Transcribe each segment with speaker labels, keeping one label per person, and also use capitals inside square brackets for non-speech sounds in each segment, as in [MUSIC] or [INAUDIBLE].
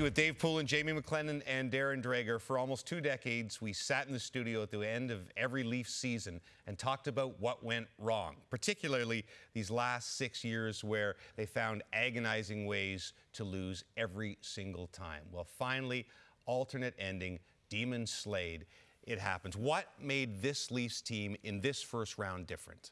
Speaker 1: you with Dave Poulin, Jamie McLennan, and Darren Dreger. For almost two decades, we sat in the studio at the end of every Leafs season and talked about what went wrong, particularly these last six years where they found agonizing ways to lose every single time. Well, finally, alternate ending, demon slayed. It happens. What made this Leafs team in this first round different?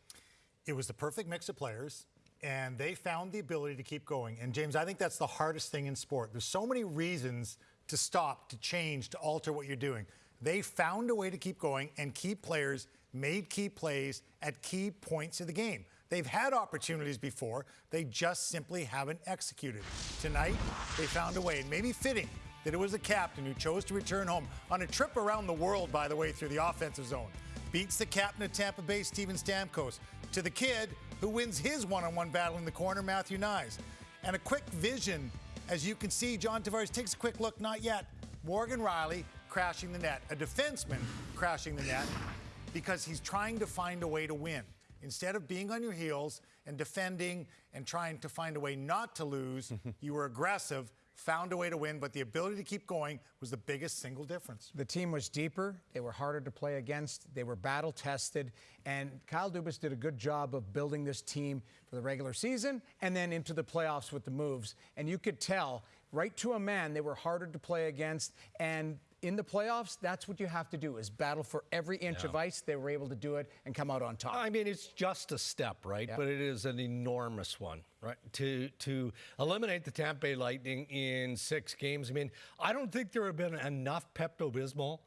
Speaker 2: It was the perfect mix of players and they found the ability to keep going. And James, I think that's the hardest thing in sport. There's so many reasons to stop, to change, to alter what you're doing. They found a way to keep going, and key players made key plays at key points of the game. They've had opportunities before, they just simply haven't executed. Tonight, they found a way, and maybe fitting that it was the captain who chose to return home on a trip around the world, by the way, through the offensive zone. Beats the captain of Tampa Bay, Steven Stamkos, to the kid who wins his one-on-one battle in the corner, Matthew Knies. And a quick vision, as you can see, John Tavares takes a quick look, not yet. Morgan Rielly crashing the net, a defenseman crashing the net because he's trying to find a way to win. Instead of being on your heels and defending and trying to find a way not to lose, [LAUGHS] you were aggressive found a way to win, but the ability to keep going was the biggest single difference.
Speaker 3: The team was deeper, they were harder to play against, they were battle tested, and Kyle Dubas did a good job of building this team for the regular season and then into the playoffs with the moves. And you could tell right to a man they were harder to play against and in the playoffs, that's what you have to do is battle for every inch yeah. of ice. They were able to do it and come out on top.
Speaker 4: I mean, it's just a step, right? But it is an enormous one, right? To to eliminate the Tampa Bay Lightning in six games. I mean, I don't think there have been enough Pepto Bismol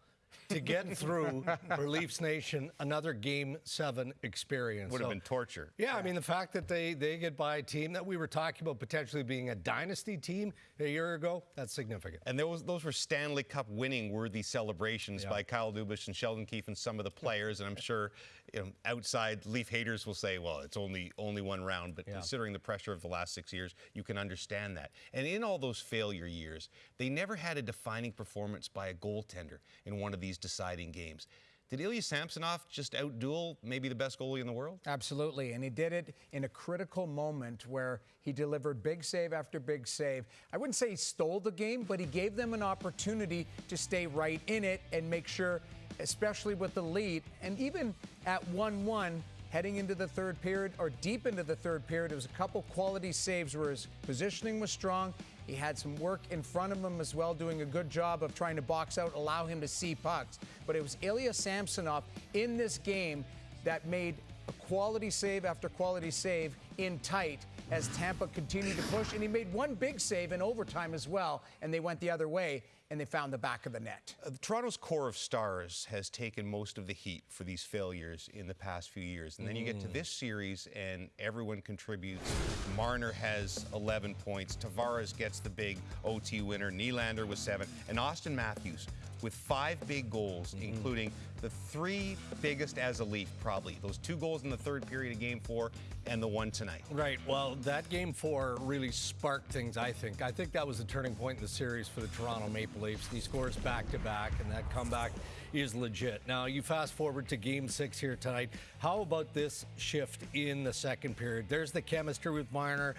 Speaker 4: to get through [LAUGHS] for Leafs Nation another Game Seven experience.
Speaker 1: Would have so, been torture.
Speaker 4: Yeah, yeah, I mean the fact that they they get by a team that we were talking about potentially being a dynasty team a year ago, that's significant.
Speaker 1: And those those were Stanley Cup winning worthy celebrations yeah. by Kyle Dubas and Sheldon Keefe and some of the players. And I'm [LAUGHS] sure you know, outside Leaf haters will say, well, it's only only one round. But yeah. considering the pressure of the last six years, you can understand that. And in all those failure years, they never had a defining performance by a goaltender in one of these deciding games. Did Ilya Samsonov just outduel maybe the best goalie in the world?
Speaker 3: Absolutely, and he did it in a critical moment where he delivered big save after big save. I wouldn't say he stole the game, but he gave them an opportunity to stay right in it and make sure, especially with the lead, and even at 1-1, heading into the third period or deep into the third period. It was a couple quality saves where his positioning was strong. He had some work in front of him as well, doing a good job of trying to box out, allow him to see pucks. But it was Ilya Samsonov in this game that made a quality save after quality save in tight as Tampa continued to push. And he made one big save in overtime as well, and they went the other way and they found the back of the net.
Speaker 1: Uh, Toronto's core of stars has taken most of the heat for these failures in the past few years. And then mm. you get to mm. this series and everyone contributes. Marner has 11 points. Tavares gets the big OT winner. Nylander with seven. And Auston Matthews with five big goals, mm. including the three biggest as a Leaf, probably. Those two goals in the third period of game four and the one tonight.
Speaker 4: Right. Well, that game four really sparked things, I think. I think that was a turning point in the series for the Toronto Maple Leafs. He scores back to back, and that comeback is legit. Now, you fast forward to game six here tonight. How about this shift in the second period? There's the chemistry with Marner.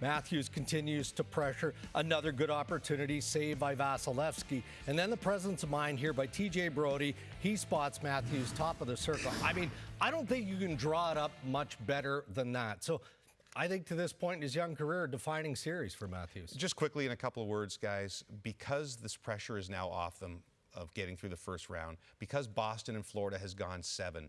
Speaker 4: Matthews continues to pressure. Another good opportunity saved by Vasilevskiy. And then the presence of mind here by TJ Brodie. He spots Matthews top of the circle. I mean, I don't think you can draw it up much better than that. So I think to this point in his young career, defining series for Matthews.
Speaker 1: Just quickly in a couple of words, guys, because this pressure is now off them of getting through the first round, because Boston and Florida has gone seven,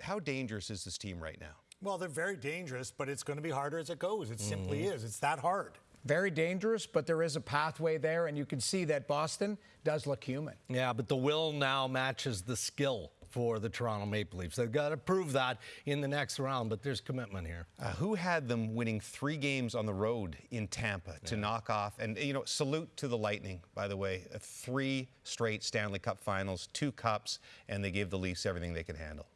Speaker 1: how dangerous is this team right now?
Speaker 2: Well, they're very dangerous, but it's going to be harder as it goes. It mm -hmm. simply mm-hmm. is. It's that hard.
Speaker 3: Very dangerous, but there is a pathway there, and you can see that Boston does look human.
Speaker 4: Yeah, but the will now matches the skill for the Toronto Maple Leafs. They've got to prove that in the next round, but there's commitment here.
Speaker 1: Uh, who had them winning three games on the road in Tampa to yeah. knock off? And, you know, salute to the Lightning, by the way. Three straight Stanley Cup finals, two cups, and they gave the Leafs everything they could handle.